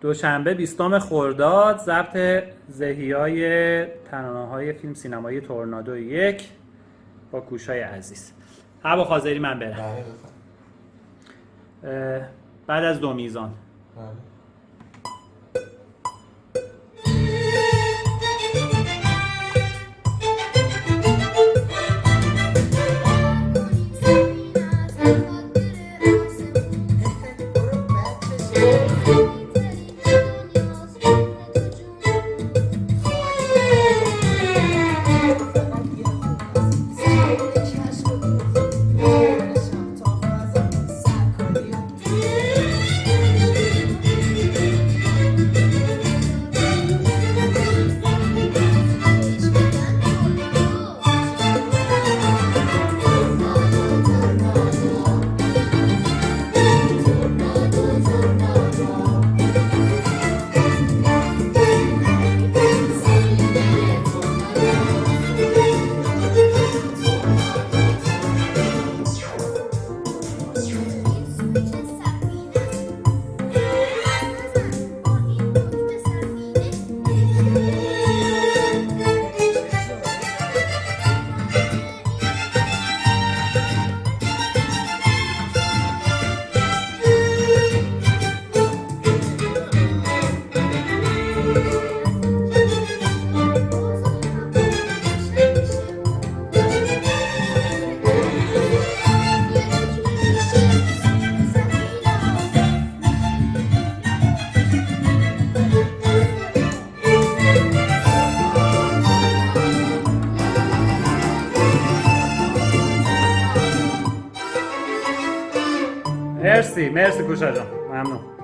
دوشنبه بیستم خرداد ضبط زهی ترانه های فیلم سینمایی تورنادو یک با کوشای عزیز. هوا خاضری من برم. بله بعد از دو میزان. مرسی مرسی کوشا جان ممنون.